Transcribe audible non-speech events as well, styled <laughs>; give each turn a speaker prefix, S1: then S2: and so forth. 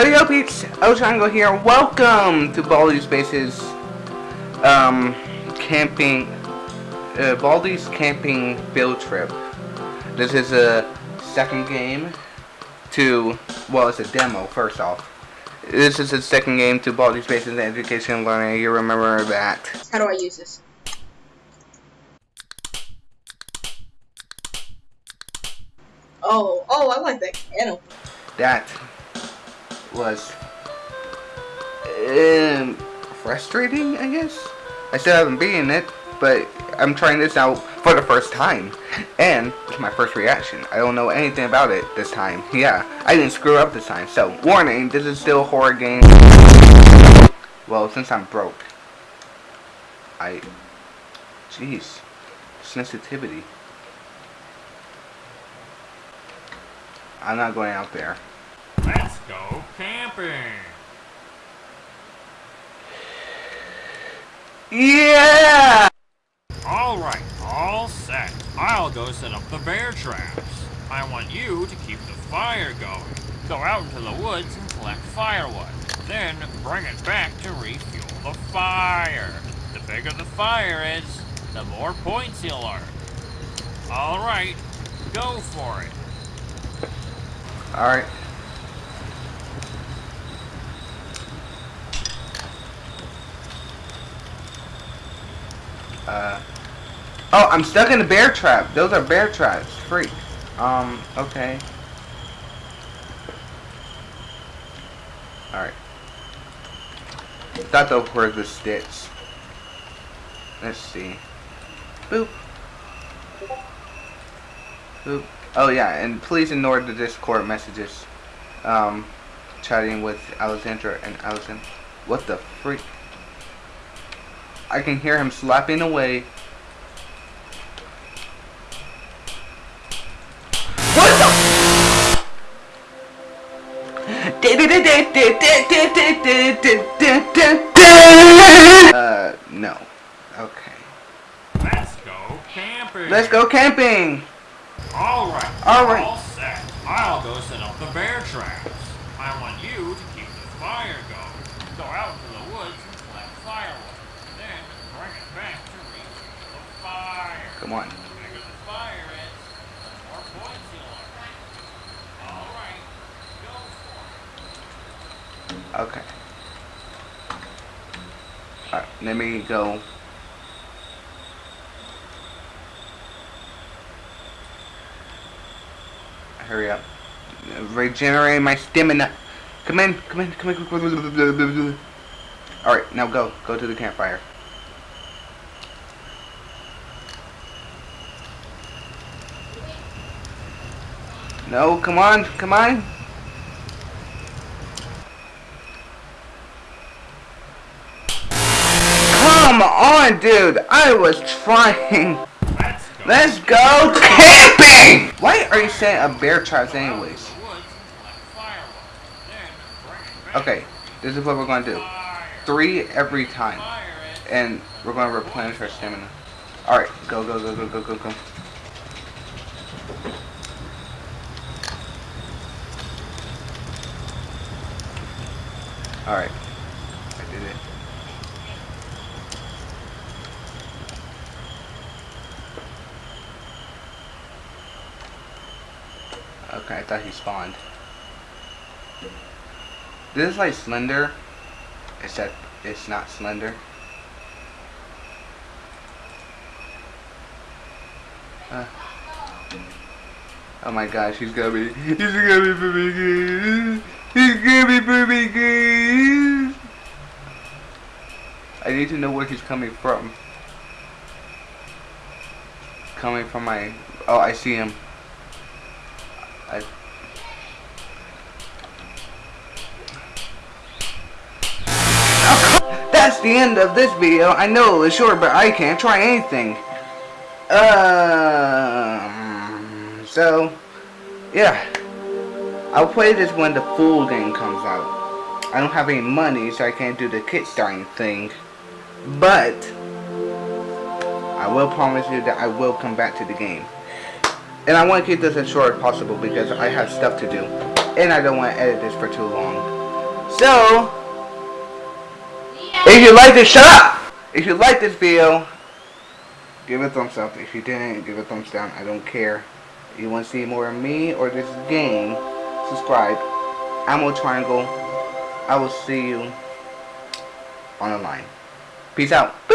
S1: Hello peeps, Ochango here. Welcome to Baldi's Basics um, camping, uh, Baldi's camping field trip. This is a second game to, well it's a demo first off. This is the second game to Baldi's Basics Education and Learning. You remember that.
S2: How do I use this? Oh, oh, I like that can
S1: That was um, frustrating, I guess. I still haven't beaten it, but I'm trying this out for the first time. And it's my first reaction. I don't know anything about it this time. Yeah, I didn't screw up this time. So, warning, this is still a horror game. Well, since I'm broke. I... Jeez. Sensitivity. I'm not going out there.
S3: Let's go camping.
S1: Yeah!
S3: Alright, all set. I'll go set up the bear traps. I want you to keep the fire going. Go out into the woods and collect firewood. Then bring it back to refuel the fire. The bigger the fire is, the more points you'll earn. Alright, go for it.
S1: Alright. Uh. Oh, I'm stuck in a bear trap. Those are bear traps. Freak. Um, okay. Alright. Those were the sticks. Let's see. Boop. Boop. Oh yeah, and please ignore the Discord messages. Um, chatting with Alexandra and Allison. What the freak? I can hear him slapping away. What the? Uh, no. Okay.
S3: Let's go camping.
S1: Let's go camping.
S3: Alright,
S1: Alright.
S3: all set. I'll go set up the bear traps. I want you to keep the fire going. Go out into the woods and collect firewood. Then bring it back to refuel the fire.
S1: Come on.
S3: The bigger the fire is, the more points you'll earn. Alright, go for on.
S1: Okay. Alright, let me go. Hurry up. Regenerate my stamina. Come in, come in. Come in. Alright, now go. Go to the campfire. No, come on, come on. Come on, dude. I was trying.
S3: Let's go.
S1: Camping! Why are you saying a bear traps anyways? Okay, this is what we're going to do. Three every time. And we're going to replenish our stamina. Alright, go, go, go, go, go, go, go. Alright. I did it. Okay, I thought he spawned. This is like Slender, except it's not Slender. Uh, oh my gosh, he's gonna be, he's gonna be good. <laughs> He's gonna be pretty good. I need to know where he's coming from. Coming from my, oh, I see him. I, <laughs> That's the end of this video. I know it's short, but I can't try anything. Um, so, yeah. I'll play this when the full game comes out. I don't have any money, so I can't do the kickstarting thing. But, I will promise you that I will come back to the game. And I want to keep this as short as possible because I have stuff to do. And I don't want to edit this for too long. So, if you like this, shut up! If you like this video, give it a thumbs up. If you didn't, give it a thumbs down. I don't care. If you want to see more of me or this game, subscribe. I'm Ammo Triangle. I will see you on the line. Peace out.